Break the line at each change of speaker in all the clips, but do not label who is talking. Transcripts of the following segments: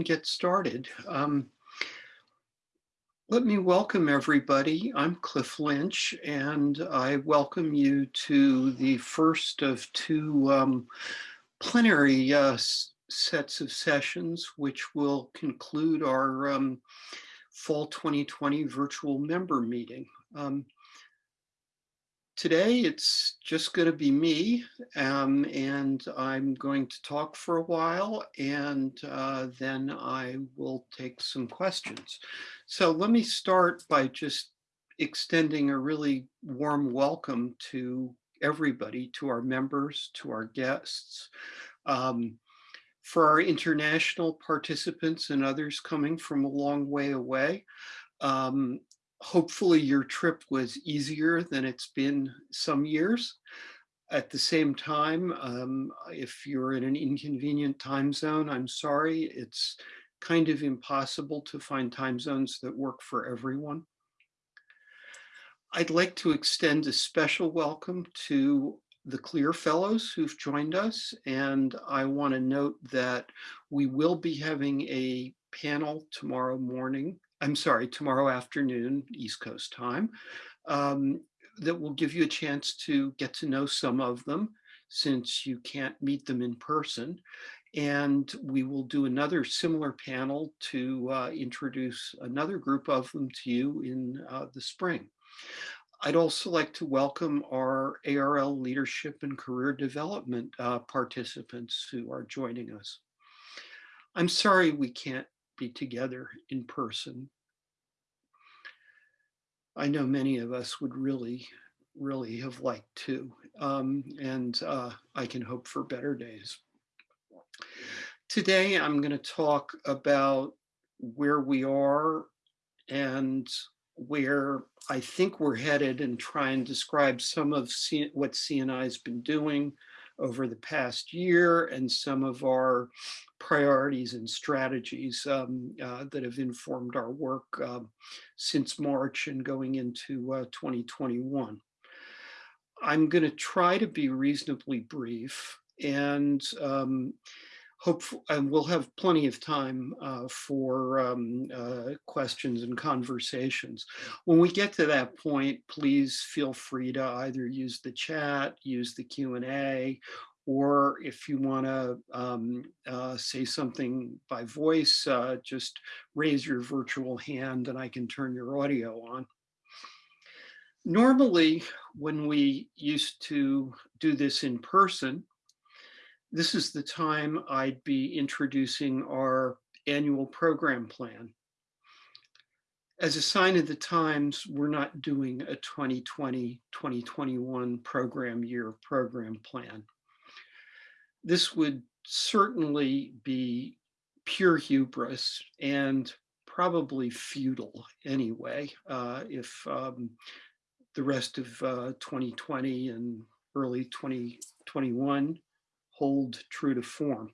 and get started? Um, let me welcome everybody. I'm Cliff Lynch, and I welcome you to the first of two um, plenary uh, sets of sessions, which will conclude our um, fall 2020 virtual member meeting. Um, Today, it's just going to be me, um, and I'm going to talk for a while, and uh, then I will take some questions. So let me start by just extending a really warm welcome to everybody, to our members, to our guests. Um, for our international participants and others coming from a long way away, um, hopefully your trip was easier than it's been some years. At the same time, um, if you're in an inconvenient time zone, I'm sorry, it's kind of impossible to find time zones that work for everyone. I'd like to extend a special welcome to the CLIR Fellows who've joined us. And I want to note that we will be having a panel tomorrow morning I'm sorry, tomorrow afternoon, East Coast time, um, that will give you a chance to get to know some of them since you can't meet them in person. And we will do another similar panel to uh, introduce another group of them to you in uh, the spring. I'd also like to welcome our ARL leadership and career development uh, participants who are joining us. I'm sorry we can't be together in person. I know many of us would really, really have liked to, um, and uh, I can hope for better days. Today, I'm going to talk about where we are and where I think we're headed and try and describe some of C what CNI has been doing over the past year and some of our priorities and strategies um, uh, that have informed our work uh, since March and going into uh, 2021. I'm going to try to be reasonably brief and um, hope and we'll have plenty of time uh, for um, uh, questions and conversations. When we get to that point, please feel free to either use the chat, use the Q&A, or if you want to um, uh, say something by voice, uh, just raise your virtual hand and I can turn your audio on. Normally, when we used to do this in person, this is the time I'd be introducing our annual program plan. As a sign of the times, we're not doing a 2020-2021 program year program plan this would certainly be pure hubris and probably futile anyway uh, if um, the rest of uh, 2020 and early 2021 hold true to form.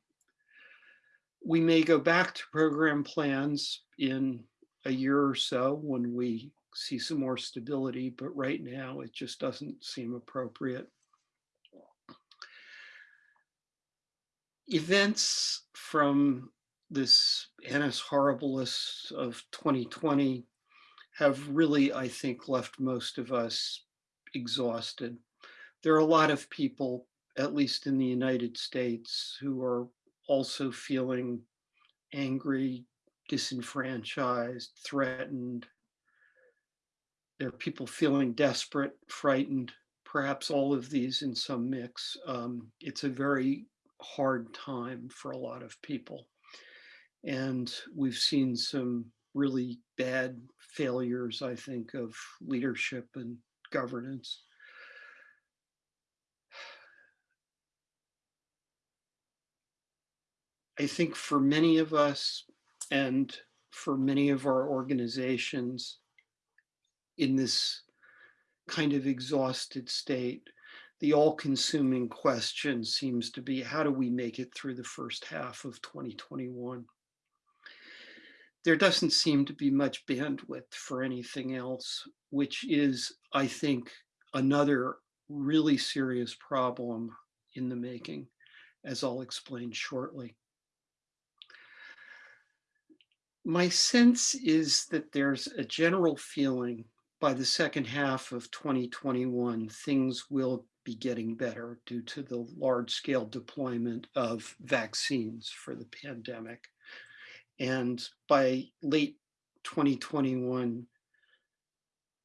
We may go back to program plans in a year or so when we see some more stability, but right now it just doesn't seem appropriate. events from this annus horribilis of 2020 have really, I think, left most of us exhausted. There are a lot of people, at least in the United States, who are also feeling angry, disenfranchised, threatened. There are people feeling desperate, frightened, perhaps all of these in some mix. Um, it's a very hard time for a lot of people. And we've seen some really bad failures, I think, of leadership and governance. I think for many of us and for many of our organizations in this kind of exhausted state, the all-consuming question seems to be how do we make it through the first half of 2021? There doesn't seem to be much bandwidth for anything else, which is, I think, another really serious problem in the making, as I'll explain shortly. My sense is that there's a general feeling by the second half of 2021, things will be getting better due to the large scale deployment of vaccines for the pandemic. And by late 2021,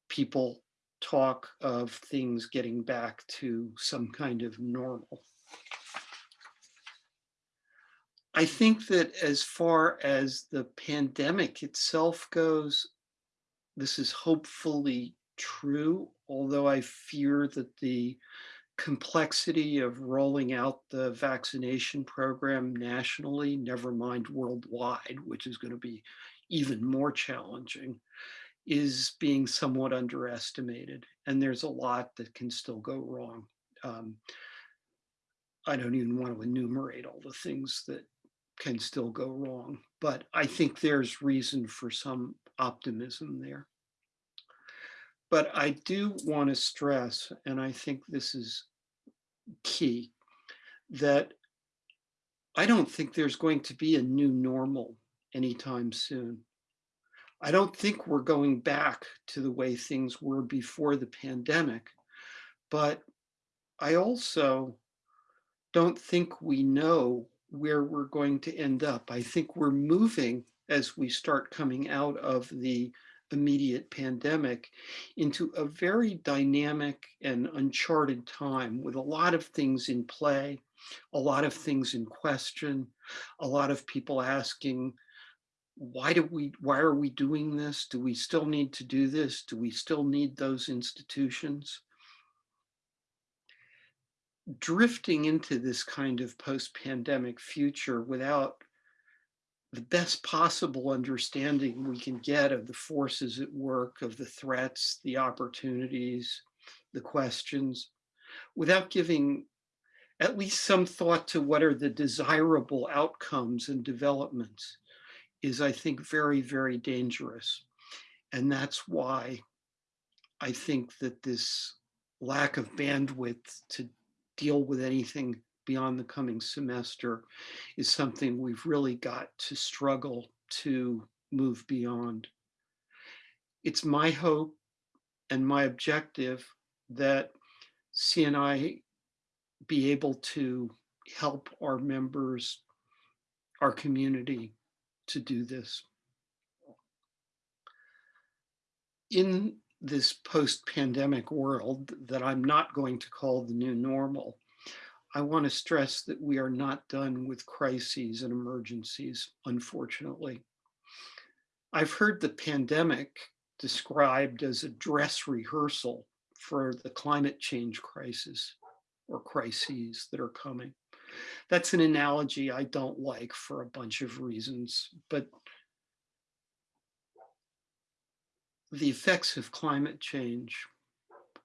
people talk of things getting back to some kind of normal. I think that as far as the pandemic itself goes, this is hopefully true, although I fear that the complexity of rolling out the vaccination program nationally, never mind worldwide, which is going to be even more challenging, is being somewhat underestimated. And there's a lot that can still go wrong. Um, I don't even want to enumerate all the things that can still go wrong, but I think there's reason for some optimism there. But I do want to stress, and I think this is key, that I don't think there's going to be a new normal anytime soon. I don't think we're going back to the way things were before the pandemic, but I also don't think we know where we're going to end up. I think we're moving as we start coming out of the immediate pandemic into a very dynamic and uncharted time with a lot of things in play, a lot of things in question, a lot of people asking, why do we, why are we doing this? Do we still need to do this? Do we still need those institutions? Drifting into this kind of post-pandemic future without the best possible understanding we can get of the forces at work, of the threats, the opportunities, the questions, without giving at least some thought to what are the desirable outcomes and developments is, I think, very, very dangerous. And that's why I think that this lack of bandwidth to deal with anything beyond the coming semester is something we've really got to struggle to move beyond. It's my hope and my objective that CNI be able to help our members, our community to do this. In this post-pandemic world that I'm not going to call the new normal, I want to stress that we are not done with crises and emergencies, unfortunately. I've heard the pandemic described as a dress rehearsal for the climate change crisis or crises that are coming. That's an analogy I don't like for a bunch of reasons, but the effects of climate change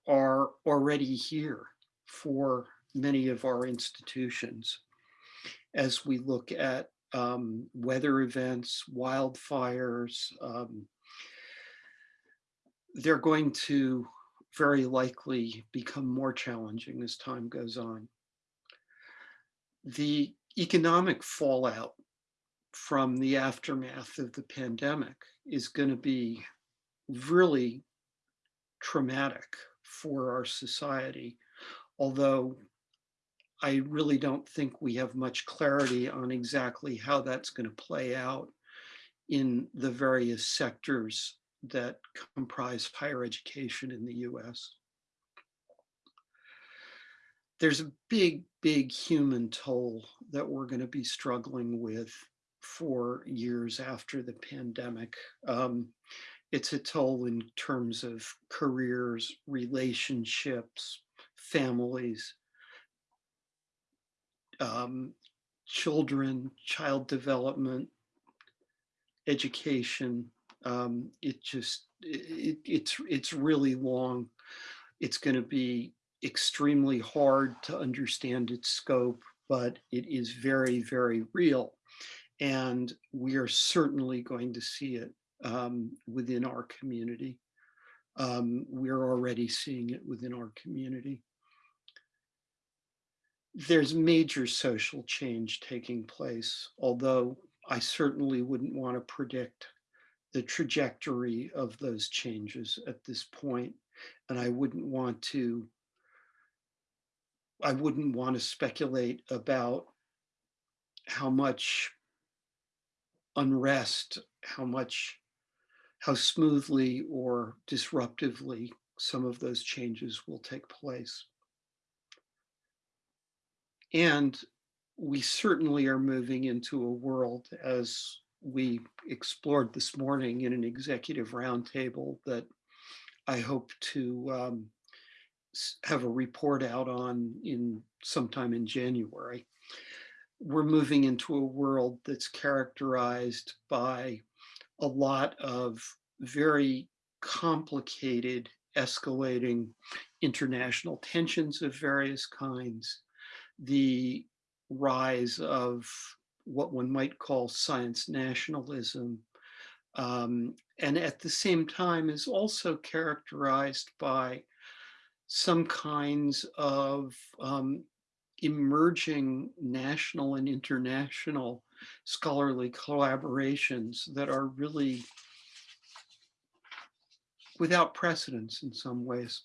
are already here for many of our institutions as we look at um, weather events, wildfires. Um, they're going to very likely become more challenging as time goes on. The economic fallout from the aftermath of the pandemic is going to be really traumatic for our society, although I really don't think we have much clarity on exactly how that's going to play out in the various sectors that comprise higher education in the US. There's a big, big human toll that we're going to be struggling with for years after the pandemic. Um, it's a toll in terms of careers, relationships, families, um, children, child development, education. Um, it just, it, it's, it's really long. It's going to be extremely hard to understand its scope, but it is very, very real. And we are certainly going to see it um, within our community. Um, we're already seeing it within our community. There's major social change taking place, although I certainly wouldn't want to predict the trajectory of those changes at this point, and I wouldn't want to I wouldn't want to speculate about how much unrest, how much, how smoothly or disruptively some of those changes will take place. And we certainly are moving into a world as we explored this morning in an executive roundtable that I hope to um, have a report out on in sometime in January. We're moving into a world that's characterized by a lot of very complicated, escalating international tensions of various kinds, the rise of what one might call science nationalism, um, and at the same time is also characterized by some kinds of um, emerging national and international scholarly collaborations that are really without precedence in some ways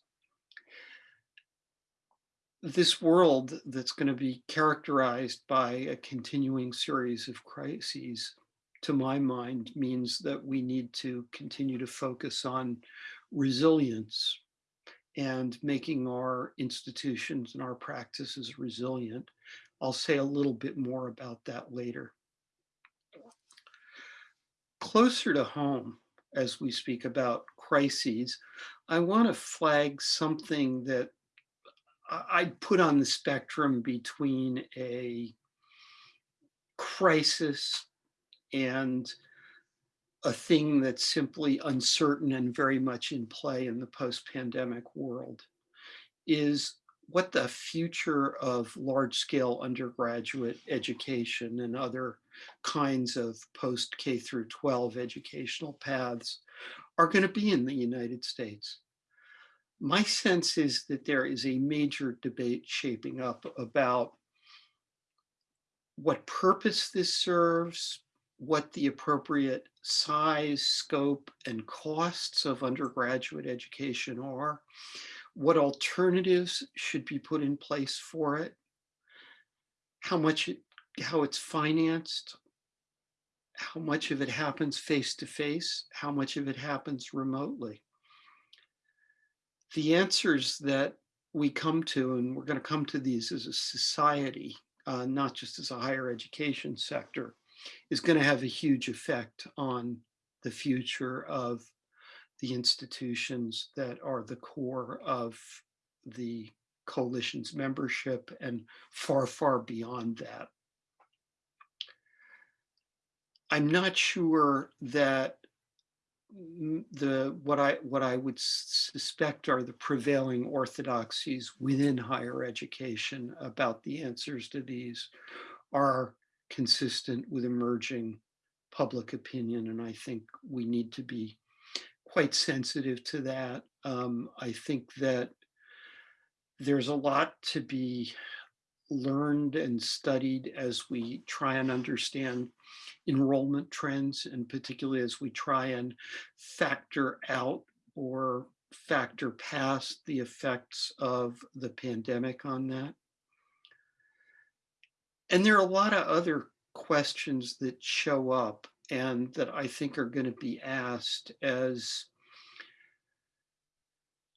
this world that's going to be characterized by a continuing series of crises, to my mind, means that we need to continue to focus on resilience and making our institutions and our practices resilient. I'll say a little bit more about that later. Closer to home, as we speak about crises, I want to flag something that I'd put on the spectrum between a crisis and a thing that's simply uncertain and very much in play in the post-pandemic world is what the future of large-scale undergraduate education and other kinds of post K through 12 educational paths are going to be in the United States. My sense is that there is a major debate shaping up about what purpose this serves, what the appropriate size, scope, and costs of undergraduate education are, what alternatives should be put in place for it, how much it, how it's financed, how much of it happens face to face, how much of it happens remotely the answers that we come to, and we're going to come to these as a society, uh, not just as a higher education sector, is going to have a huge effect on the future of the institutions that are the core of the coalition's membership and far, far beyond that. I'm not sure that the what I what I would suspect are the prevailing orthodoxies within higher education about the answers to these are consistent with emerging public opinion, and I think we need to be quite sensitive to that. Um, I think that there's a lot to be learned and studied as we try and understand enrollment trends, and particularly as we try and factor out or factor past the effects of the pandemic on that. And there are a lot of other questions that show up and that I think are going to be asked as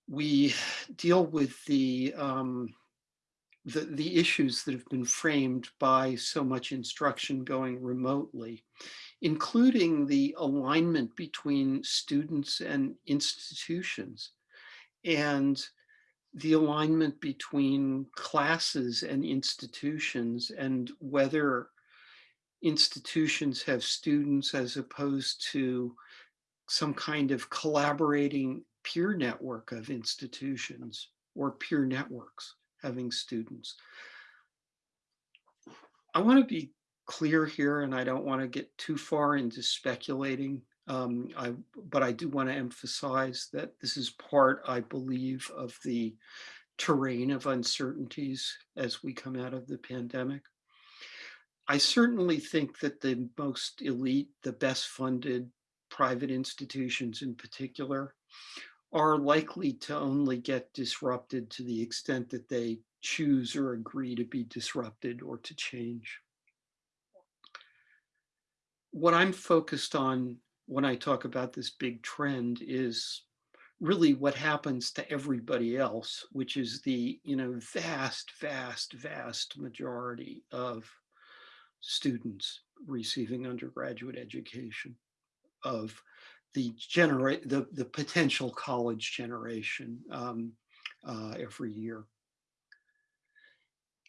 we deal with the um, the, the issues that have been framed by so much instruction going remotely, including the alignment between students and institutions and the alignment between classes and institutions and whether institutions have students as opposed to some kind of collaborating peer network of institutions or peer networks having students. I want to be clear here and I don't want to get too far into speculating. Um, I, but I do want to emphasize that this is part, I believe, of the terrain of uncertainties as we come out of the pandemic. I certainly think that the most elite, the best funded private institutions in particular are likely to only get disrupted to the extent that they choose or agree to be disrupted or to change. What I'm focused on when I talk about this big trend is really what happens to everybody else, which is the you know vast, vast, vast majority of students receiving undergraduate education, of the generate the the potential college generation um, uh, every year.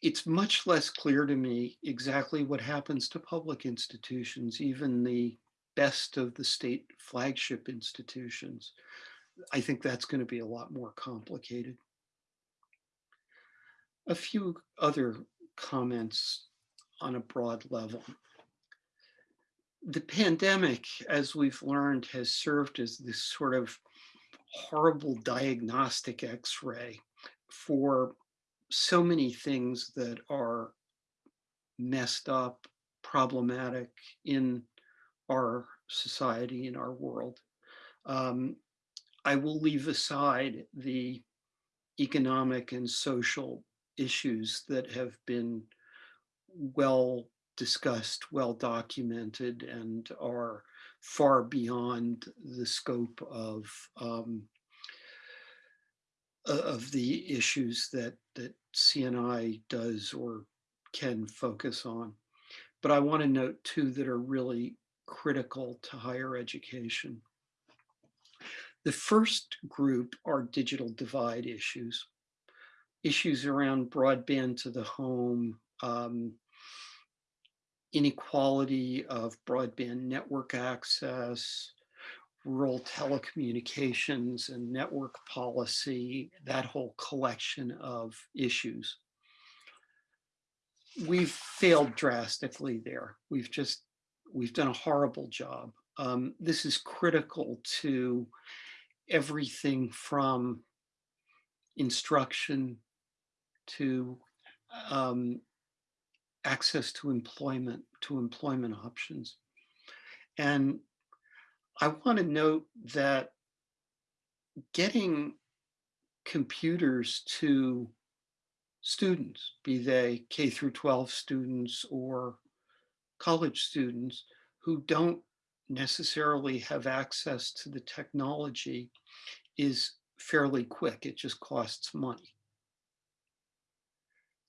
It's much less clear to me exactly what happens to public institutions, even the best of the state flagship institutions. I think that's going to be a lot more complicated. A few other comments on a broad level. The pandemic, as we've learned, has served as this sort of horrible diagnostic x-ray for so many things that are messed up, problematic in our society, in our world. Um, I will leave aside the economic and social issues that have been well discussed, well documented, and are far beyond the scope of um, of the issues that that CNI does or can focus on. But I want to note two that are really critical to higher education. The first group are digital divide issues, issues around broadband to the home, um, inequality of broadband network access, rural telecommunications and network policy, that whole collection of issues. We've failed drastically there. We've just, we've done a horrible job. Um, this is critical to everything from instruction to um, access to employment, to employment options. And I want to note that getting computers to students, be they K through 12 students or college students who don't necessarily have access to the technology is fairly quick. It just costs money.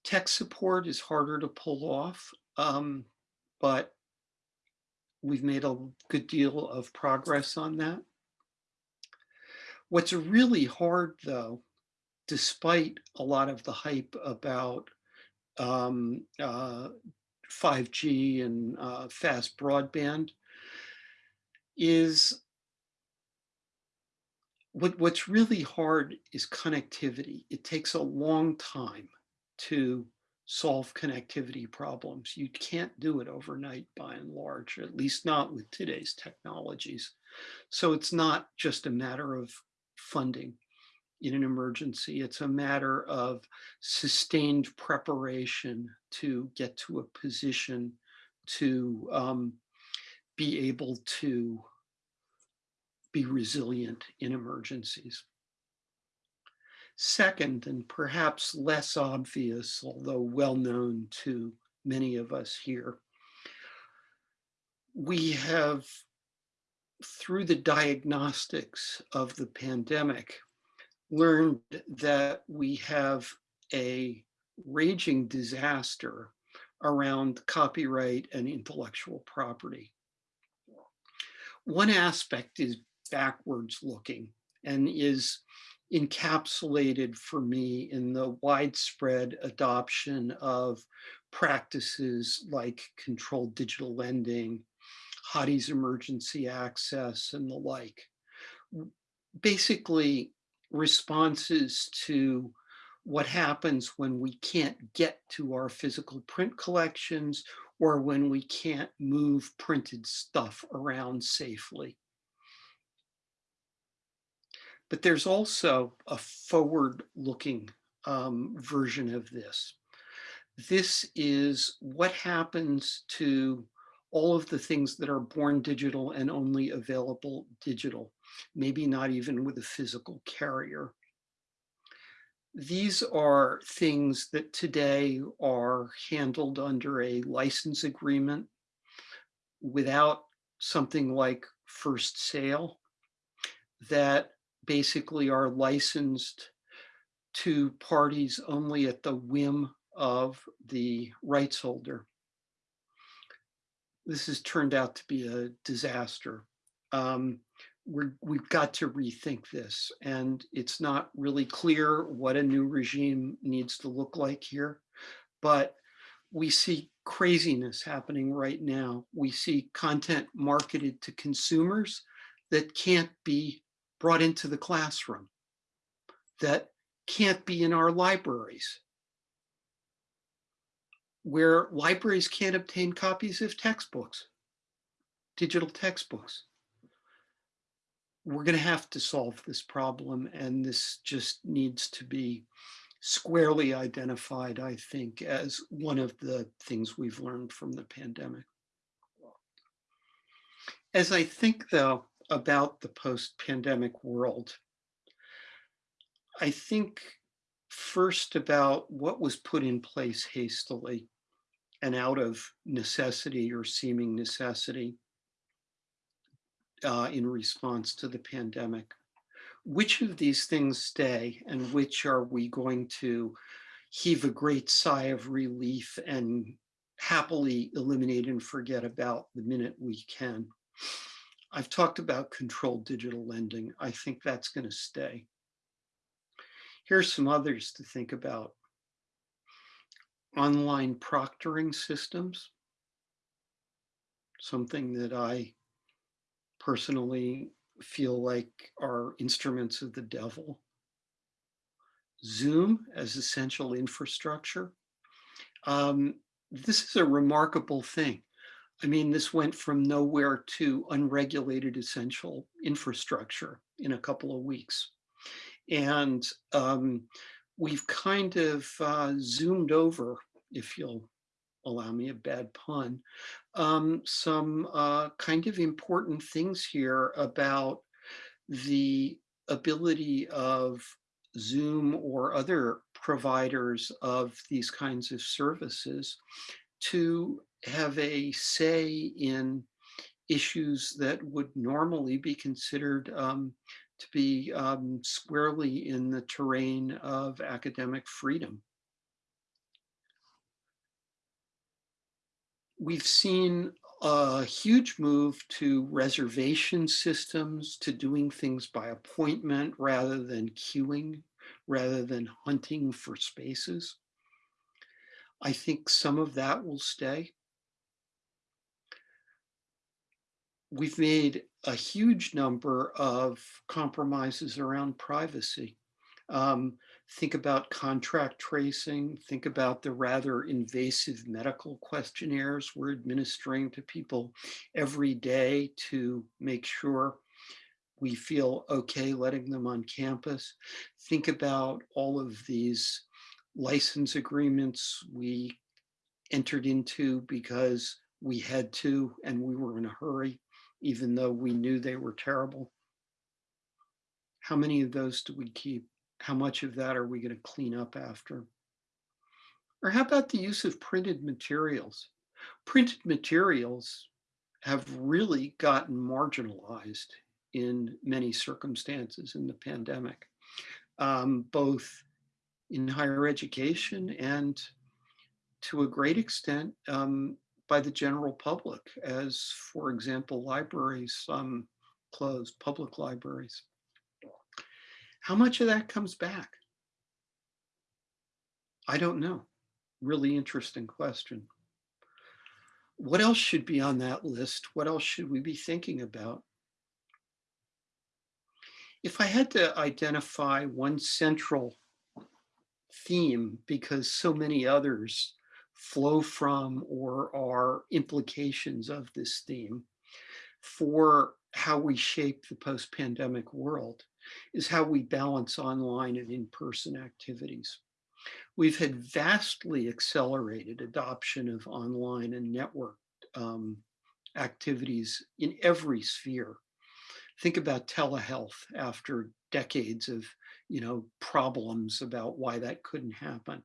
Tech support is harder to pull off, um, but we've made a good deal of progress on that. What's really hard though, despite a lot of the hype about um, uh, 5G and uh, fast broadband, is what, what's really hard is connectivity. It takes a long time to solve connectivity problems. You can't do it overnight by and large, at least not with today's technologies. So it's not just a matter of funding in an emergency. It's a matter of sustained preparation to get to a position to um, be able to be resilient in emergencies. Second, and perhaps less obvious, although well known to many of us here, we have, through the diagnostics of the pandemic, learned that we have a raging disaster around copyright and intellectual property. One aspect is backwards looking and is encapsulated for me in the widespread adoption of practices like controlled digital lending, Hathi's emergency access and the like. Basically responses to what happens when we can't get to our physical print collections or when we can't move printed stuff around safely. But there's also a forward-looking um, version of this. this is what happens to all of the things that are born digital and only available digital, maybe not even with a physical carrier. These are things that today are handled under a license agreement without something like first sale that basically are licensed to parties only at the whim of the rights holder. This has turned out to be a disaster. Um, we're, we've got to rethink this and it's not really clear what a new regime needs to look like here, but we see craziness happening right now. We see content marketed to consumers that can't be brought into the classroom, that can't be in our libraries, where libraries can't obtain copies of textbooks, digital textbooks. We're going to have to solve this problem, and this just needs to be squarely identified, I think, as one of the things we've learned from the pandemic. As I think, though, about the post-pandemic world, I think first about what was put in place hastily and out of necessity or seeming necessity uh, in response to the pandemic. Which of these things stay and which are we going to heave a great sigh of relief and happily eliminate and forget about the minute we can. I've talked about controlled digital lending. I think that's going to stay. Here's some others to think about online proctoring systems, something that I personally feel like are instruments of the devil. Zoom as essential infrastructure. Um, this is a remarkable thing. I mean, this went from nowhere to unregulated essential infrastructure in a couple of weeks. And um, we've kind of uh, zoomed over, if you'll allow me a bad pun, um, some uh, kind of important things here about the ability of Zoom or other providers of these kinds of services to have a say in issues that would normally be considered um, to be um, squarely in the terrain of academic freedom. We've seen a huge move to reservation systems, to doing things by appointment rather than queuing, rather than hunting for spaces. I think some of that will stay. We've made a huge number of compromises around privacy. Um, think about contract tracing, think about the rather invasive medical questionnaires we're administering to people every day to make sure we feel okay letting them on campus. Think about all of these license agreements we entered into because we had to and we were in a hurry, even though we knew they were terrible. How many of those do we keep? How much of that are we going to clean up after? Or how about the use of printed materials? Printed materials have really gotten marginalized in many circumstances in the pandemic, um, both in higher education and to a great extent um, by the general public as, for example, libraries um, closed, public libraries. How much of that comes back? I don't know. Really interesting question. What else should be on that list? What else should we be thinking about? If I had to identify one central theme because so many others flow from or are implications of this theme for how we shape the post-pandemic world is how we balance online and in-person activities. We've had vastly accelerated adoption of online and network um, activities in every sphere. Think about telehealth after decades of you know, problems about why that couldn't happen.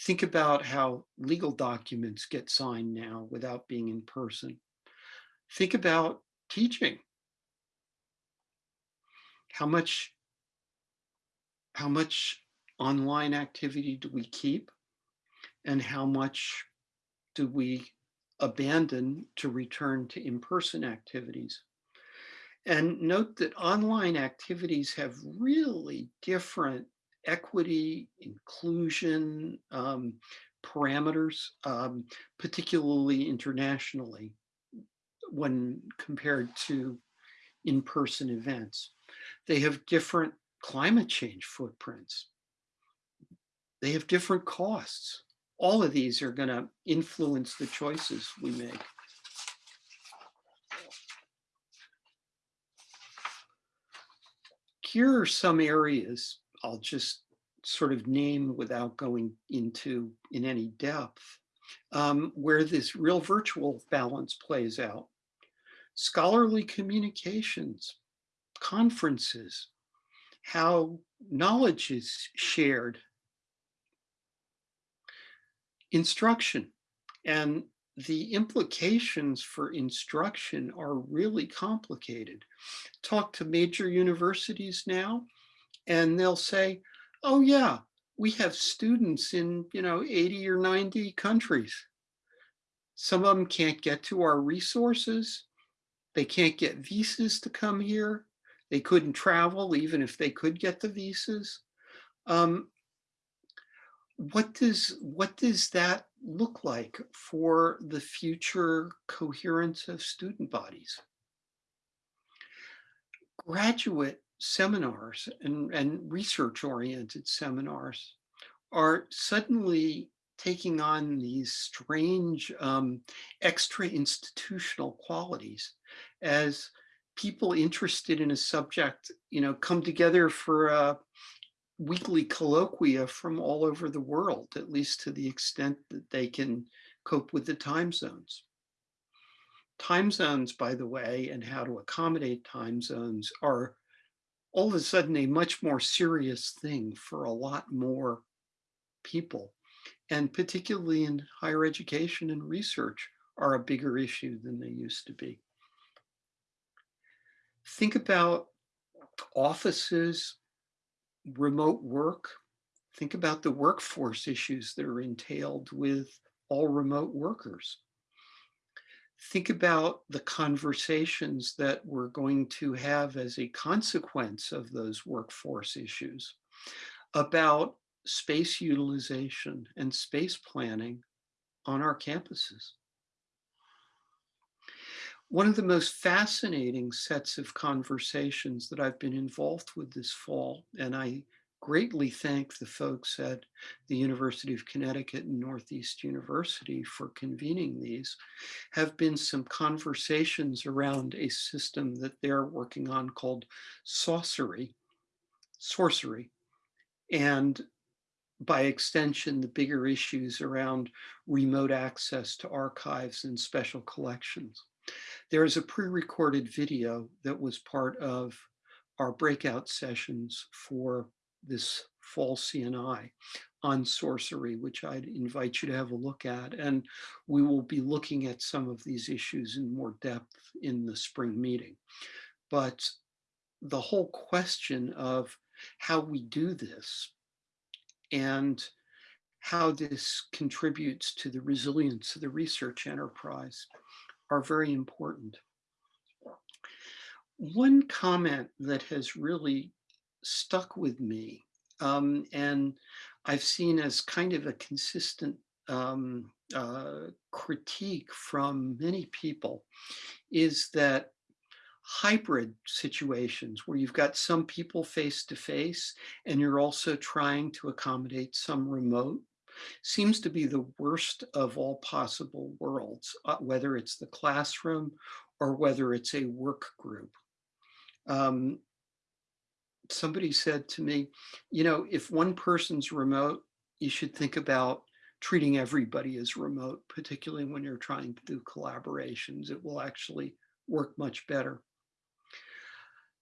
Think about how legal documents get signed now without being in person. Think about teaching. How much, how much online activity do we keep? And how much do we abandon to return to in-person activities? And note that online activities have really different equity, inclusion um, parameters, um, particularly internationally when compared to in-person events. They have different climate change footprints. They have different costs. All of these are gonna influence the choices we make. Here are some areas I'll just sort of name without going into in any depth, um, where this real virtual balance plays out. Scholarly communications, conferences, how knowledge is shared, instruction, and the implications for instruction are really complicated. Talk to major universities now, and they'll say, oh yeah, we have students in, you know, 80 or 90 countries. Some of them can't get to our resources. They can't get visas to come here. They couldn't travel even if they could get the visas. Um, what does what does that look like for the future coherence of student bodies? Graduate seminars and, and research-oriented seminars are suddenly taking on these strange um, extra institutional qualities as people interested in a subject, you know, come together for a, weekly colloquia from all over the world, at least to the extent that they can cope with the time zones. Time zones, by the way, and how to accommodate time zones are all of a sudden a much more serious thing for a lot more people. And particularly in higher education and research are a bigger issue than they used to be. Think about offices remote work, think about the workforce issues that are entailed with all remote workers. Think about the conversations that we're going to have as a consequence of those workforce issues about space utilization and space planning on our campuses. One of the most fascinating sets of conversations that I've been involved with this fall, and I greatly thank the folks at the University of Connecticut and Northeast University for convening these, have been some conversations around a system that they're working on called Sourcery, Sourcery, and by extension, the bigger issues around remote access to archives and special collections. There is a pre-recorded video that was part of our breakout sessions for this fall CNI on Sourcery, which I'd invite you to have a look at. And we will be looking at some of these issues in more depth in the spring meeting. But the whole question of how we do this and how this contributes to the resilience of the research enterprise are very important. One comment that has really stuck with me um, and I've seen as kind of a consistent um, uh, critique from many people is that hybrid situations where you've got some people face to face and you're also trying to accommodate some remote seems to be the worst of all possible worlds, uh, whether it's the classroom or whether it's a work group. Um, somebody said to me, you know, if one person's remote, you should think about treating everybody as remote, particularly when you're trying to do collaborations. It will actually work much better.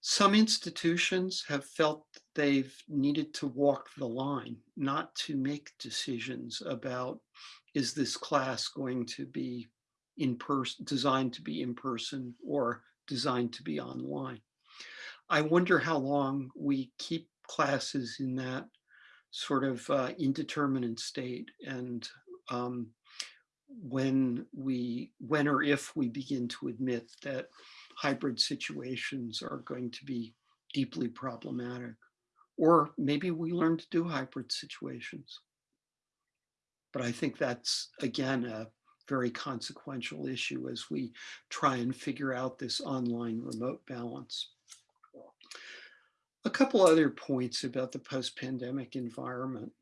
Some institutions have felt they've needed to walk the line, not to make decisions about, is this class going to be in person, designed to be in person or designed to be online. I wonder how long we keep classes in that sort of uh, indeterminate state and um, when we, when or if we begin to admit that hybrid situations are going to be deeply problematic. Or maybe we learn to do hybrid situations. But I think that's, again, a very consequential issue as we try and figure out this online remote balance. A couple other points about the post-pandemic environment.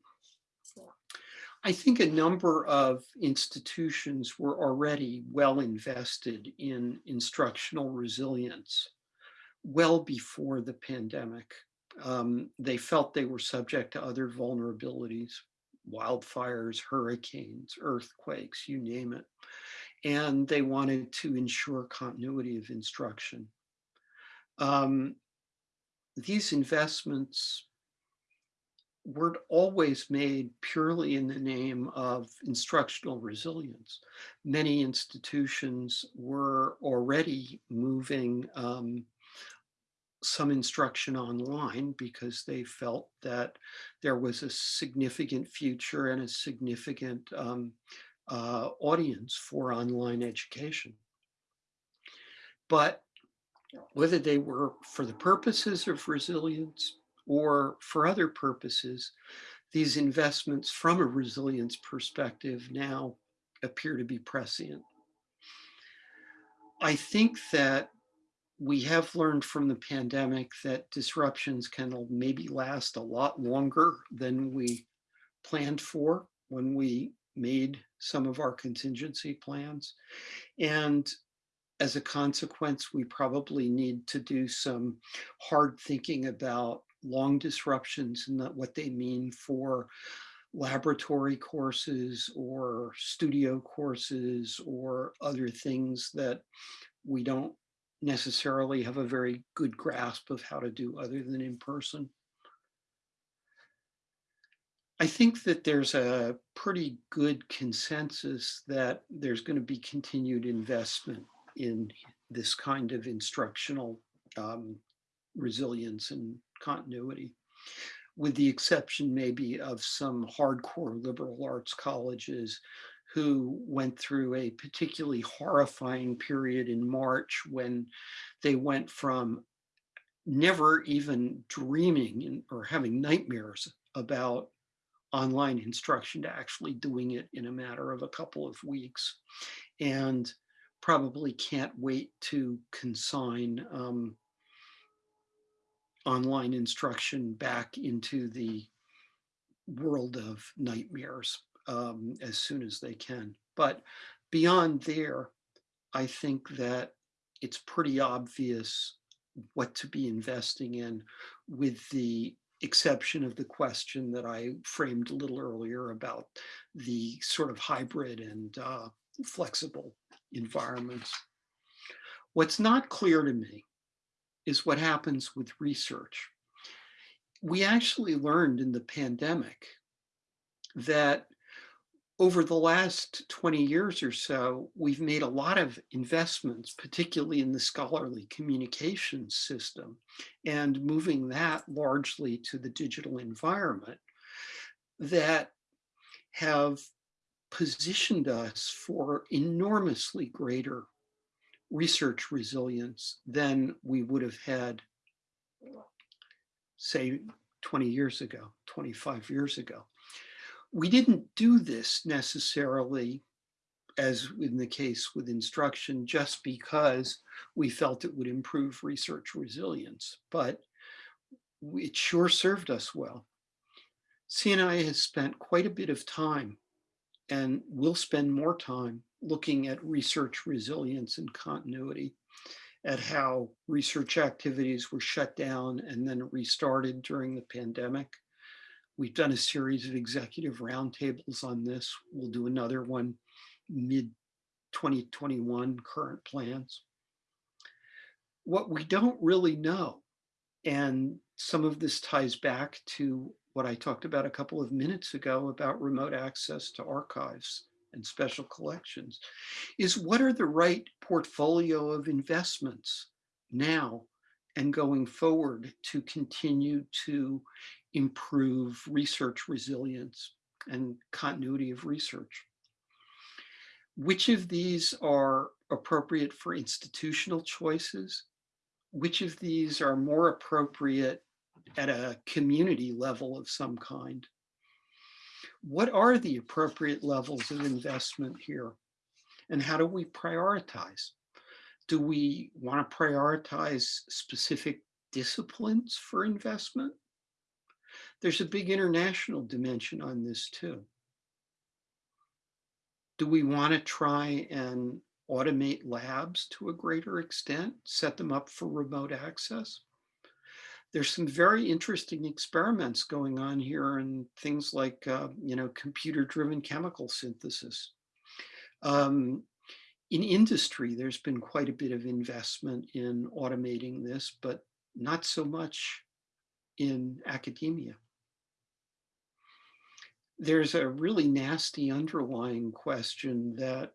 I think a number of institutions were already well invested in instructional resilience well before the pandemic. Um, they felt they were subject to other vulnerabilities, wildfires, hurricanes, earthquakes, you name it. And they wanted to ensure continuity of instruction. Um, these investments weren't always made purely in the name of instructional resilience. Many institutions were already moving um, some instruction online because they felt that there was a significant future and a significant um, uh, audience for online education. But whether they were for the purposes of resilience or for other purposes, these investments from a resilience perspective now appear to be prescient. I think that we have learned from the pandemic that disruptions can maybe last a lot longer than we planned for when we made some of our contingency plans. And as a consequence, we probably need to do some hard thinking about long disruptions and what they mean for laboratory courses or studio courses or other things that we don't necessarily have a very good grasp of how to do other than in person. I think that there's a pretty good consensus that there's going to be continued investment in this kind of instructional um, resilience and continuity, with the exception maybe of some hardcore liberal arts colleges who went through a particularly horrifying period in March when they went from never even dreaming or having nightmares about online instruction to actually doing it in a matter of a couple of weeks and probably can't wait to consign um, online instruction back into the world of nightmares um, as soon as they can. But beyond there, I think that it's pretty obvious what to be investing in with the exception of the question that I framed a little earlier about the sort of hybrid and uh, flexible environments. What's not clear to me is what happens with research. We actually learned in the pandemic that over the last 20 years or so, we've made a lot of investments, particularly in the scholarly communications system and moving that largely to the digital environment that have positioned us for enormously greater research resilience than we would have had, say, 20 years ago, 25 years ago. We didn't do this necessarily as in the case with instruction, just because we felt it would improve research resilience, but it sure served us well. CNI has spent quite a bit of time and will spend more time looking at research resilience and continuity, at how research activities were shut down and then restarted during the pandemic. We've done a series of executive roundtables on this. We'll do another one mid 2021 current plans. What we don't really know, and some of this ties back to what I talked about a couple of minutes ago about remote access to archives and special collections, is what are the right portfolio of investments now and going forward to continue to improve research resilience and continuity of research. Which of these are appropriate for institutional choices? Which of these are more appropriate at a community level of some kind? What are the appropriate levels of investment here? And how do we prioritize? Do we want to prioritize specific disciplines for investment? There's a big international dimension on this too. Do we want to try and automate labs to a greater extent, set them up for remote access? There's some very interesting experiments going on here and things like, uh, you know, computer-driven chemical synthesis. Um, in industry, there's been quite a bit of investment in automating this, but not so much in academia. There's a really nasty underlying question that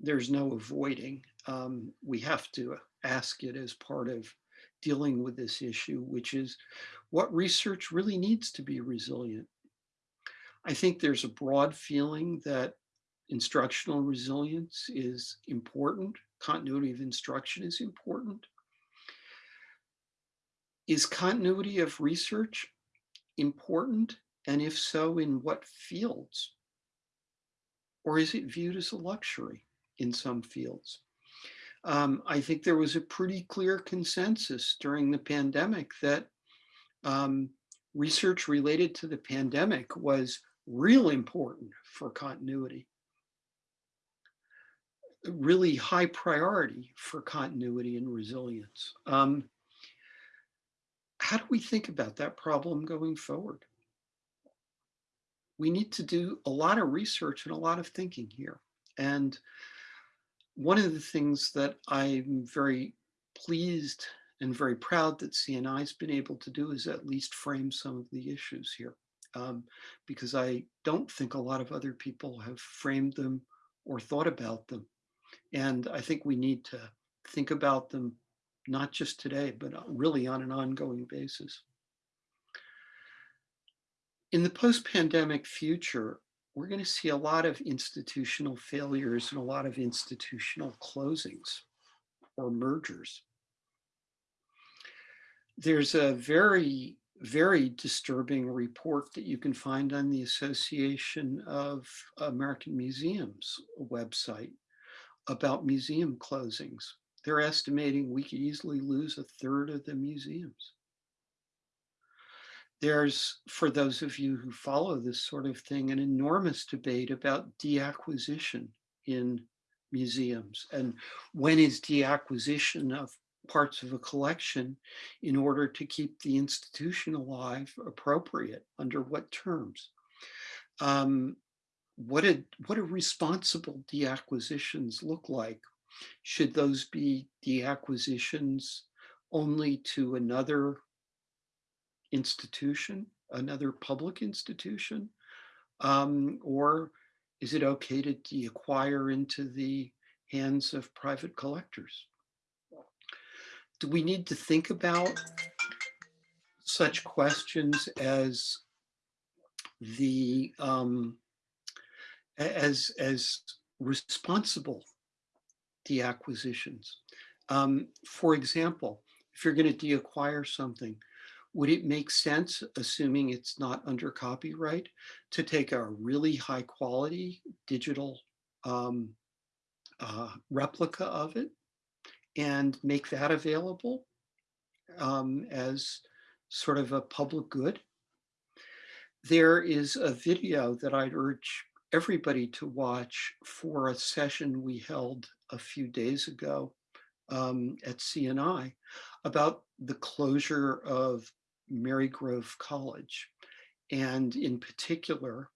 there's no avoiding. Um, we have to ask it as part of dealing with this issue, which is what research really needs to be resilient. I think there's a broad feeling that instructional resilience is important. Continuity of instruction is important. Is continuity of research important? And if so, in what fields? Or is it viewed as a luxury in some fields? Um, I think there was a pretty clear consensus during the pandemic that um, research related to the pandemic was real important for continuity really high priority for continuity and resilience. Um, how do we think about that problem going forward? We need to do a lot of research and a lot of thinking here. And one of the things that I'm very pleased and very proud that CNI has been able to do is at least frame some of the issues here. Um, because I don't think a lot of other people have framed them or thought about them. And I think we need to think about them, not just today, but uh, really on an ongoing basis. In the post-pandemic future, we're going to see a lot of institutional failures and a lot of institutional closings or mergers. There's a very, very disturbing report that you can find on the Association of American Museums website about museum closings. They're estimating we could easily lose a third of the museums. There's, for those of you who follow this sort of thing, an enormous debate about deacquisition in museums and when is deacquisition of parts of a collection in order to keep the institution alive appropriate under what terms. Um, what did what do responsible deacquisitions look like? Should those be deacquisitions only to another institution, another public institution? Um, or is it okay to deacquire into the hands of private collectors? Do we need to think about such questions as the um, as, as responsible deacquisitions. Um, for example, if you're going to deacquire something, would it make sense, assuming it's not under copyright, to take a really high quality digital um, uh, replica of it and make that available um, as sort of a public good? There is a video that I'd urge everybody to watch for a session we held a few days ago um, at CNI about the closure of Marygrove College and in particular,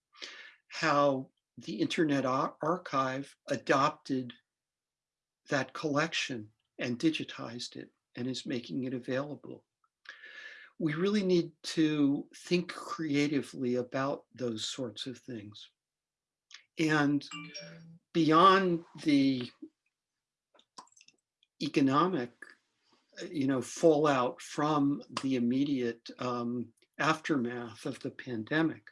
how the Internet Archive adopted that collection and digitized it and is making it available. We really need to think creatively about those sorts of things. And beyond the economic, you know, fallout from the immediate um, aftermath of the pandemic,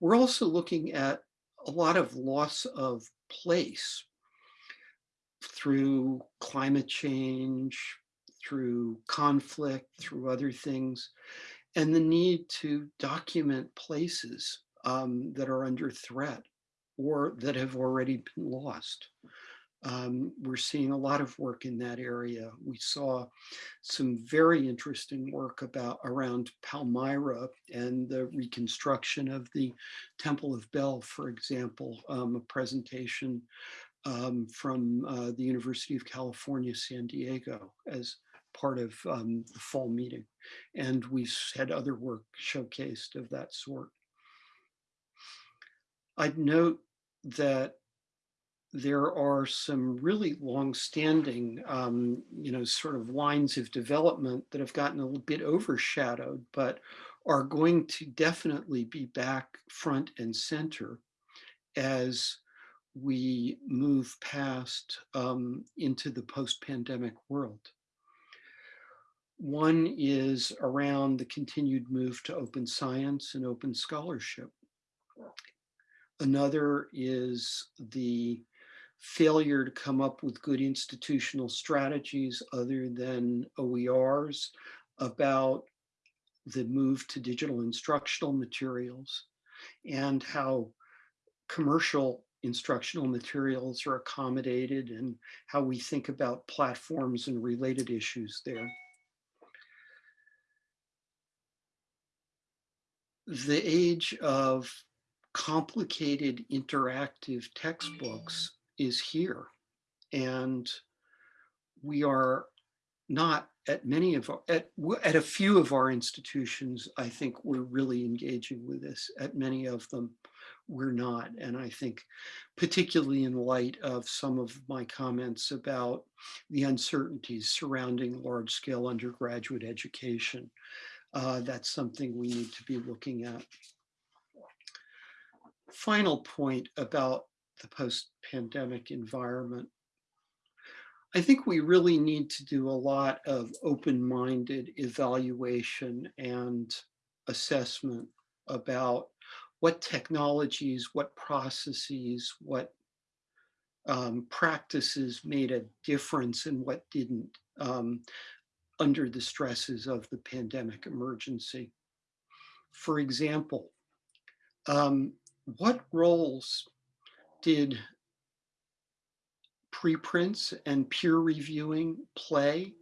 we're also looking at a lot of loss of place through climate change, through conflict, through other things, and the need to document places um, that are under threat or that have already been lost. Um, we're seeing a lot of work in that area. We saw some very interesting work about around Palmyra and the reconstruction of the Temple of Bel, for example, um, a presentation um, from uh, the University of California, San Diego as part of um, the fall meeting. And we had other work showcased of that sort. I'd note that there are some really long-standing, um, you know, sort of lines of development that have gotten a little bit overshadowed, but are going to definitely be back front and center as we move past um, into the post-pandemic world. One is around the continued move to open science and open scholarship. Another is the failure to come up with good institutional strategies other than OERs about the move to digital instructional materials and how commercial instructional materials are accommodated and how we think about platforms and related issues there. The age of complicated interactive textbooks is here and we are not at many of our, at, at a few of our institutions, I think we're really engaging with this. At many of them, we're not. And I think particularly in light of some of my comments about the uncertainties surrounding large scale undergraduate education, uh, that's something we need to be looking at. Final point about the post-pandemic environment. I think we really need to do a lot of open-minded evaluation and assessment about what technologies, what processes, what um, practices made a difference and what didn't um, under the stresses of the pandemic emergency. For example, um, what roles did preprints and peer reviewing play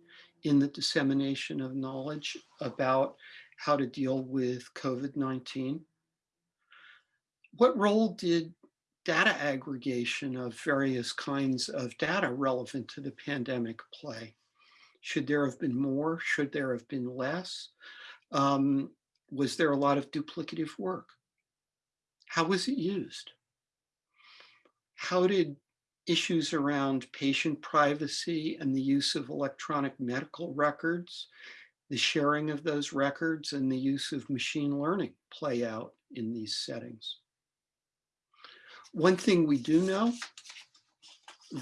in the dissemination of knowledge about how to deal with COVID-19? What role did data aggregation of various kinds of data relevant to the pandemic play? Should there have been more? Should there have been less? Um, was there a lot of duplicative work? How was it used? How did issues around patient privacy and the use of electronic medical records, the sharing of those records and the use of machine learning play out in these settings. One thing we do know,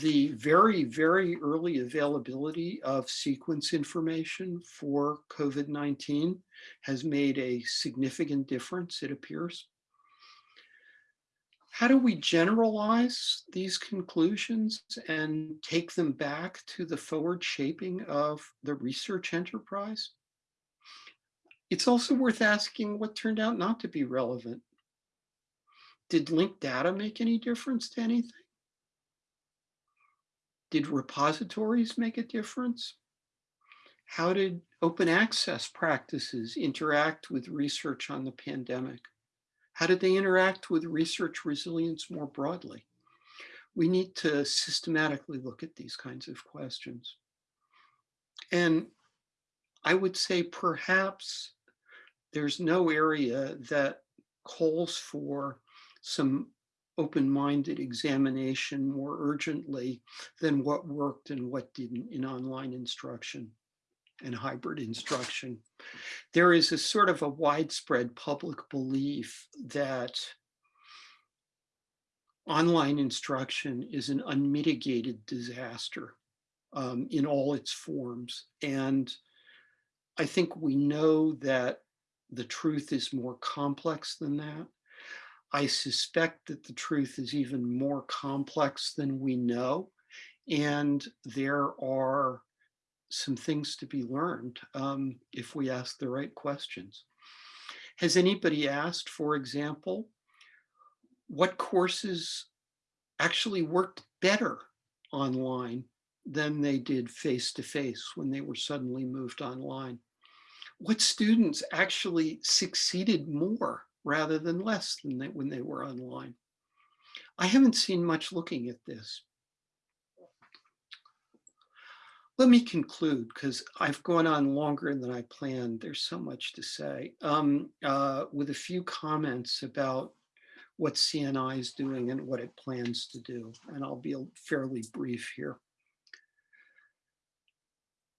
the very, very early availability of sequence information for COVID-19 has made a significant difference, it appears. How do we generalize these conclusions and take them back to the forward shaping of the research enterprise? It's also worth asking what turned out not to be relevant. Did linked data make any difference to anything? Did repositories make a difference? How did open access practices interact with research on the pandemic? How did they interact with research resilience more broadly? We need to systematically look at these kinds of questions. And I would say perhaps there's no area that calls for some open-minded examination more urgently than what worked and what didn't in online instruction and hybrid instruction. There is a sort of a widespread public belief that online instruction is an unmitigated disaster um, in all its forms. And I think we know that the truth is more complex than that. I suspect that the truth is even more complex than we know. And there are some things to be learned um, if we ask the right questions. Has anybody asked, for example, what courses actually worked better online than they did face-to-face -face when they were suddenly moved online? What students actually succeeded more rather than less than they, when they were online? I haven't seen much looking at this. Let me conclude because I've gone on longer than I planned. There's so much to say um, uh, with a few comments about what CNI is doing and what it plans to do. And I'll be fairly brief here.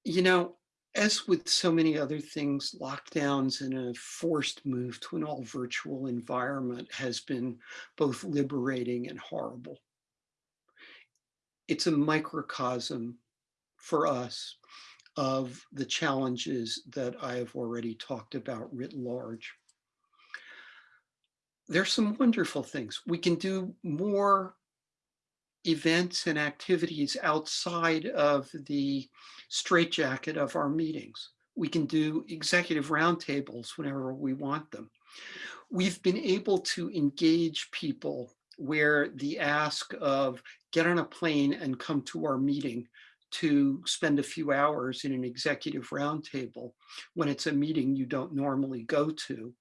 You know, as with so many other things, lockdowns and a forced move to an all virtual environment has been both liberating and horrible. It's a microcosm for us of the challenges that I have already talked about writ large. There's some wonderful things. We can do more events and activities outside of the straitjacket of our meetings. We can do executive roundtables whenever we want them. We've been able to engage people where the ask of get on a plane and come to our meeting to spend a few hours in an executive roundtable when it's a meeting you don't normally go to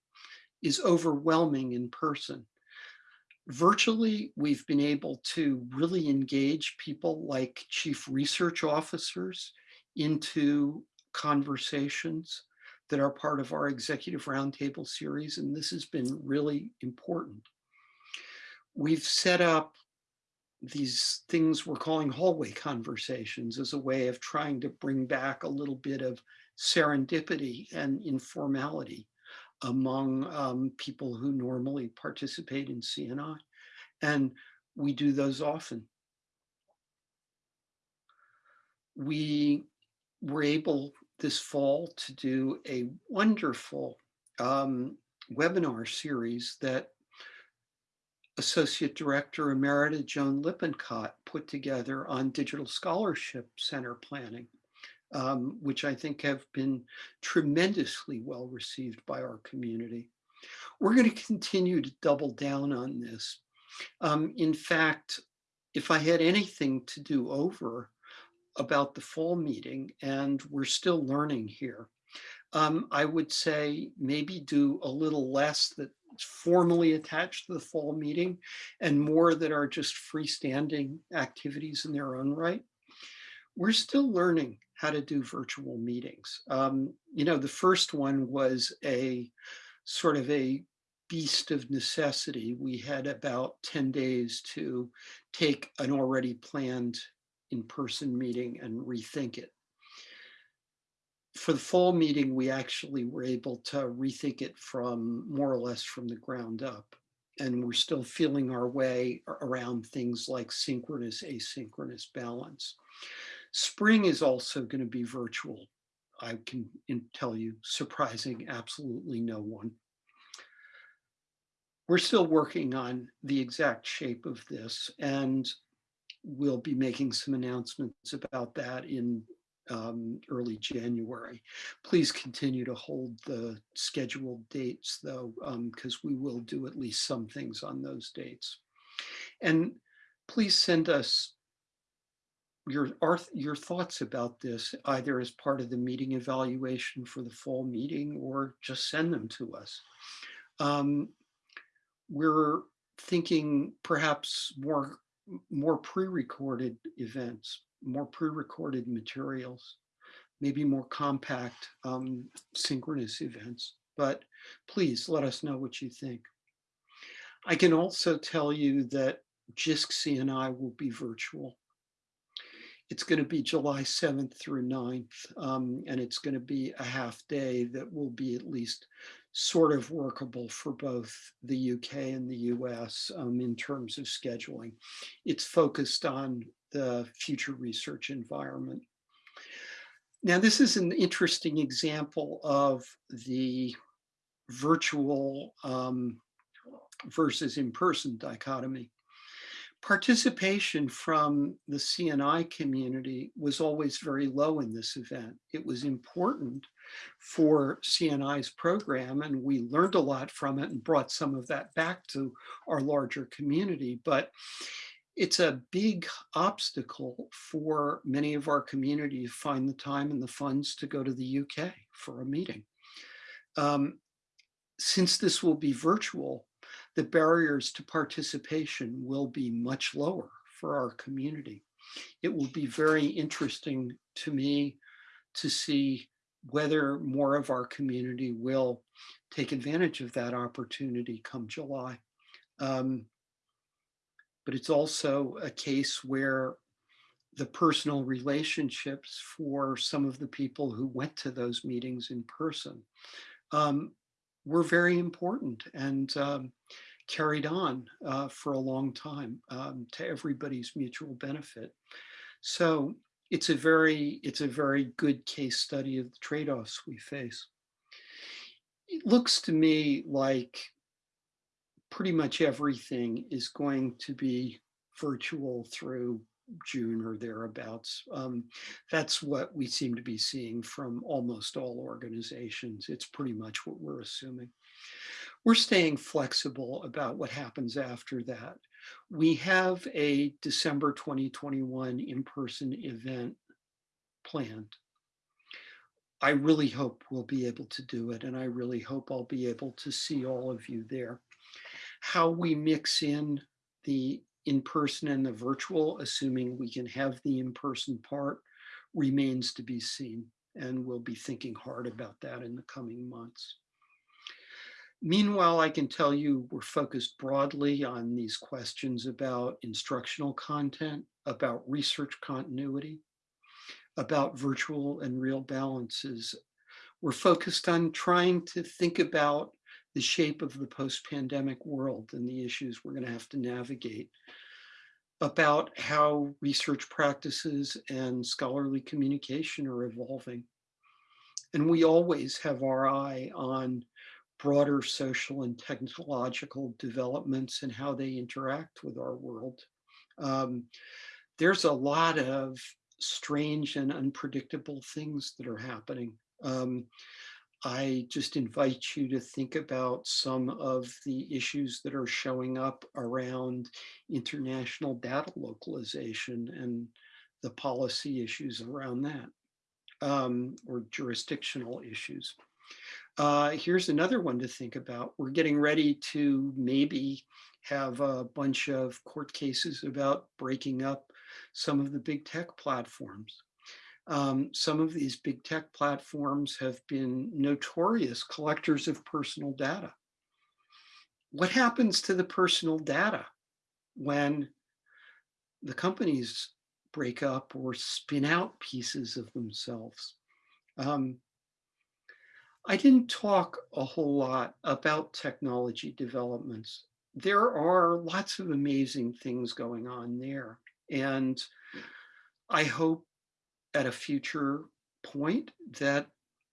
is overwhelming in person. Virtually, we've been able to really engage people like chief research officers into conversations that are part of our executive roundtable series, and this has been really important. We've set up these things we're calling hallway conversations as a way of trying to bring back a little bit of serendipity and informality among um, people who normally participate in CNI. And we do those often. We were able this fall to do a wonderful um, webinar series that Associate Director Emerita Joan Lippincott put together on Digital Scholarship Center planning, um, which I think have been tremendously well received by our community. We're going to continue to double down on this. Um, in fact, if I had anything to do over about the fall meeting, and we're still learning here, um, I would say maybe do a little less that formally attached to the fall meeting and more that are just freestanding activities in their own right. We're still learning how to do virtual meetings. Um, you know, the first one was a sort of a beast of necessity. We had about 10 days to take an already planned in-person meeting and rethink it for the fall meeting, we actually were able to rethink it from more or less from the ground up. And we're still feeling our way around things like synchronous, asynchronous balance. Spring is also going to be virtual. I can tell you, surprising absolutely no one. We're still working on the exact shape of this, and we'll be making some announcements about that in um, early January. Please continue to hold the scheduled dates though, because um, we will do at least some things on those dates. And please send us your, our, your thoughts about this, either as part of the meeting evaluation for the fall meeting or just send them to us. Um, we're thinking perhaps more, more pre-recorded events more pre-recorded materials, maybe more compact um, synchronous events. But please let us know what you think. I can also tell you that JISC CNI will be virtual. It's going to be July 7th through 9th, um, and it's going to be a half day that will be at least sort of workable for both the UK and the US um, in terms of scheduling. It's focused on the future research environment. Now, this is an interesting example of the virtual um, versus in-person dichotomy participation from the CNI community was always very low in this event. It was important for CNI's program and we learned a lot from it and brought some of that back to our larger community. But it's a big obstacle for many of our community to find the time and the funds to go to the UK for a meeting. Um, since this will be virtual, the barriers to participation will be much lower for our community. It will be very interesting to me to see whether more of our community will take advantage of that opportunity come July. Um, but it's also a case where the personal relationships for some of the people who went to those meetings in person um, were very important. And um, carried on uh, for a long time um, to everybody's mutual benefit. So it's a very, it's a very good case study of the trade-offs we face. It looks to me like pretty much everything is going to be virtual through June or thereabouts. Um, that's what we seem to be seeing from almost all organizations. It's pretty much what we're assuming we're staying flexible about what happens after that. We have a December 2021 in-person event planned. I really hope we'll be able to do it and I really hope I'll be able to see all of you there. How we mix in the in-person and the virtual, assuming we can have the in-person part, remains to be seen and we'll be thinking hard about that in the coming months. Meanwhile, I can tell you we're focused broadly on these questions about instructional content, about research continuity, about virtual and real balances. We're focused on trying to think about the shape of the post-pandemic world and the issues we're going to have to navigate, about how research practices and scholarly communication are evolving. And we always have our eye on broader social and technological developments and how they interact with our world. Um, there's a lot of strange and unpredictable things that are happening. Um, I just invite you to think about some of the issues that are showing up around international data localization and the policy issues around that, um, or jurisdictional issues. Uh, here's another one to think about. We're getting ready to maybe have a bunch of court cases about breaking up some of the big tech platforms. Um, some of these big tech platforms have been notorious collectors of personal data. What happens to the personal data when the companies break up or spin out pieces of themselves? Um, I didn't talk a whole lot about technology developments. There are lots of amazing things going on there. And I hope at a future point that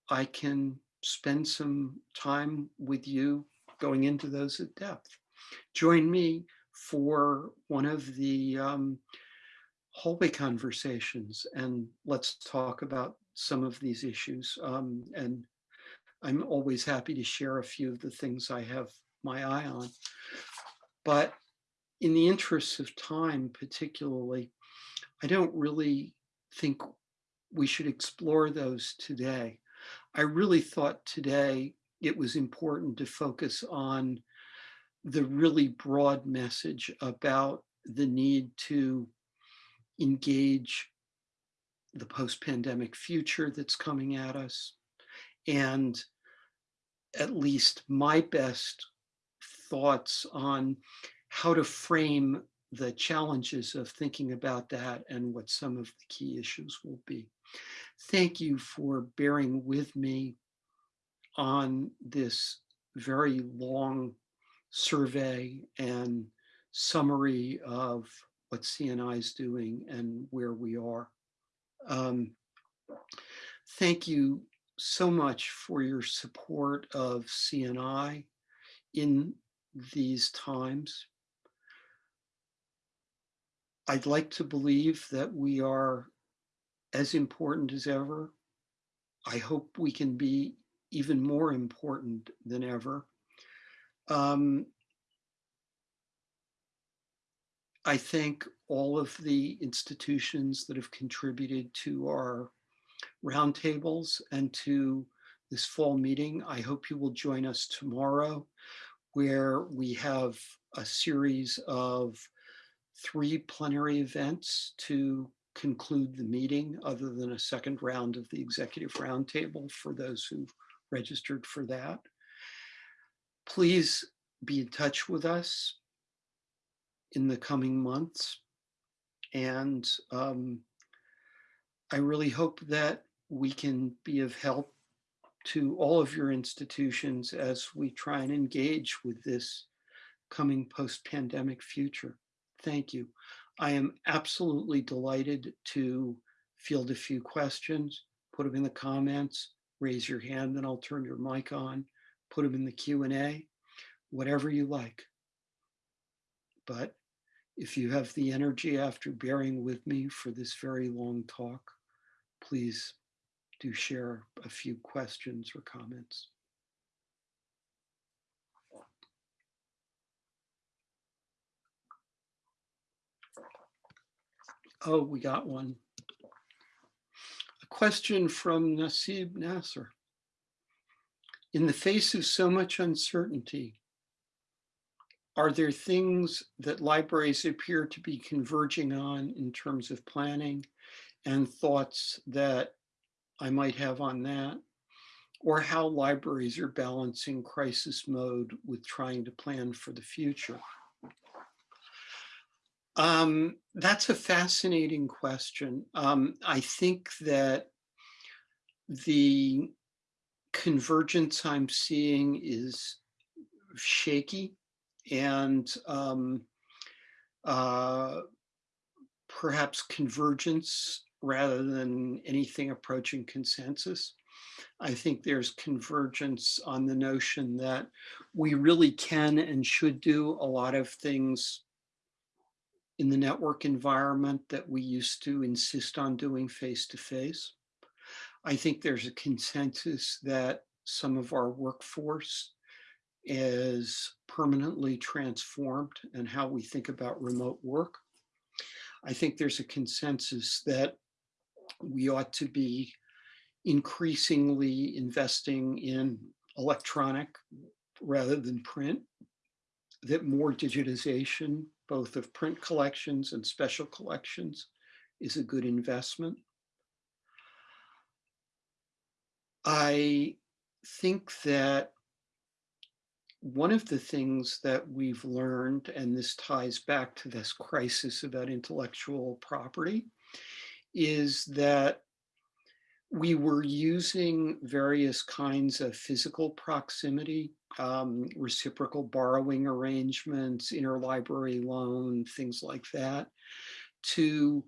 I can spend some time with you going into those at depth. Join me for one of the um, hallway conversations and let's talk about some of these issues um, and I'm always happy to share a few of the things I have my eye on. But in the interests of time, particularly, I don't really think we should explore those today. I really thought today it was important to focus on the really broad message about the need to engage the post-pandemic future that's coming at us and at least my best thoughts on how to frame the challenges of thinking about that and what some of the key issues will be. Thank you for bearing with me on this very long survey and summary of what CNI is doing and where we are. Um, thank you so much for your support of CNI in these times. I'd like to believe that we are as important as ever. I hope we can be even more important than ever. Um, I thank all of the institutions that have contributed to our roundtables and to this fall meeting. I hope you will join us tomorrow where we have a series of three plenary events to conclude the meeting other than a second round of the executive roundtable for those who've registered for that. Please be in touch with us in the coming months. And um, I really hope that we can be of help to all of your institutions as we try and engage with this coming post-pandemic future. Thank you. I am absolutely delighted to field a few questions, put them in the comments, raise your hand, then I'll turn your mic on, put them in the Q&A, whatever you like. But if you have the energy after bearing with me for this very long talk, please do share a few questions or comments. Oh, we got one. A question from Nasib Nasser. In the face of so much uncertainty, are there things that libraries appear to be converging on in terms of planning and thoughts that I might have on that? Or how libraries are balancing crisis mode with trying to plan for the future? Um, that's a fascinating question. Um, I think that the convergence I'm seeing is shaky and um, uh, perhaps convergence rather than anything approaching consensus. I think there's convergence on the notion that we really can and should do a lot of things in the network environment that we used to insist on doing face-to-face. I think there's a consensus that some of our workforce is permanently transformed and how we think about remote work. I think there's a consensus that we ought to be increasingly investing in electronic rather than print, that more digitization both of print collections and special collections is a good investment. I think that one of the things that we've learned, and this ties back to this crisis about intellectual property, is that we were using various kinds of physical proximity um, reciprocal borrowing arrangements, interlibrary loan, things like that, to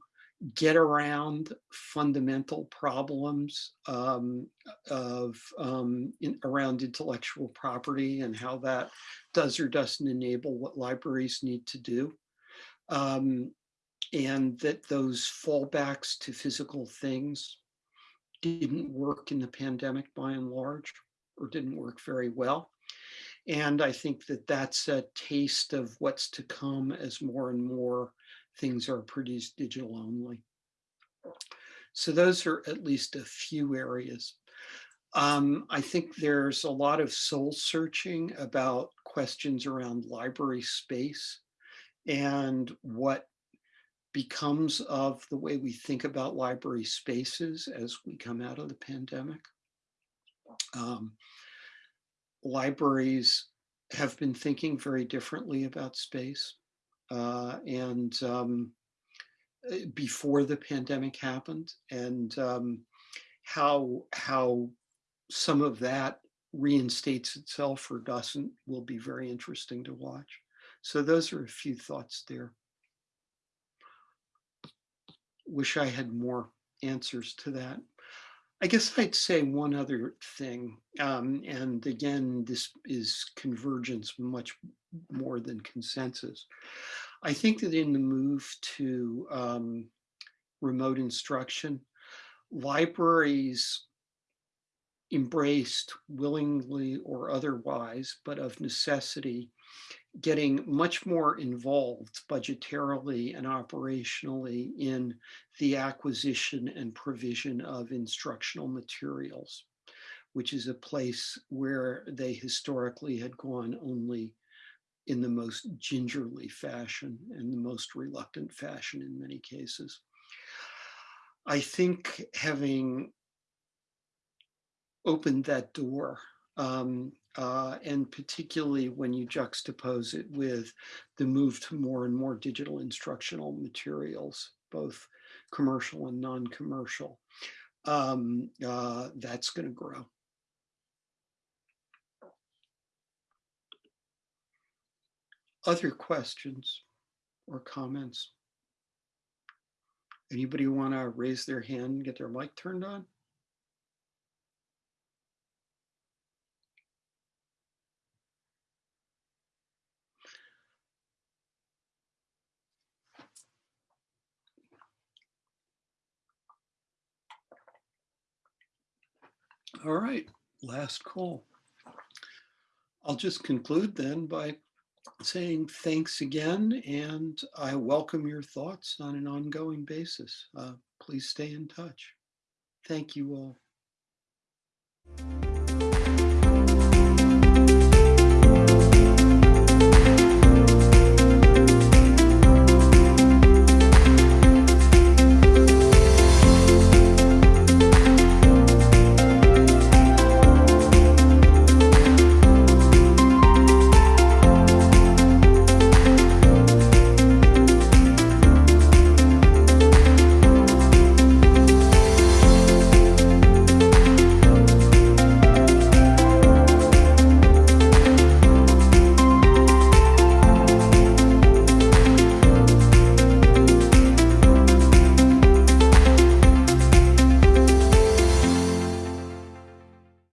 get around fundamental problems um, of um, in, around intellectual property and how that does or doesn't enable what libraries need to do. Um, and that those fallbacks to physical things didn't work in the pandemic by and large, or didn't work very well. And I think that that's a taste of what's to come as more and more things are produced digital only. So those are at least a few areas. Um, I think there's a lot of soul searching about questions around library space and what becomes of the way we think about library spaces as we come out of the pandemic. Um, libraries have been thinking very differently about space. Uh, and um, eh, before the pandemic happened and um, how how some of that reinstates itself or doesn't will be very interesting to watch. So those are a few thoughts there. Wish I had more answers to that. I guess I'd say one other thing, um, and again, this is convergence much more than consensus. I think that in the move to um, remote instruction, libraries embraced willingly or otherwise, but of necessity, getting much more involved budgetarily and operationally in the acquisition and provision of instructional materials, which is a place where they historically had gone only in the most gingerly fashion and the most reluctant fashion in many cases. I think having opened that door um, uh, and particularly when you juxtapose it with the move to more and more digital instructional materials, both commercial and non-commercial, um, uh, that's going to grow. Other questions or comments? Anybody want to raise their hand and get their mic turned on? All right, last call. I'll just conclude then by saying thanks again, and I welcome your thoughts on an ongoing basis. Uh, please stay in touch. Thank you all.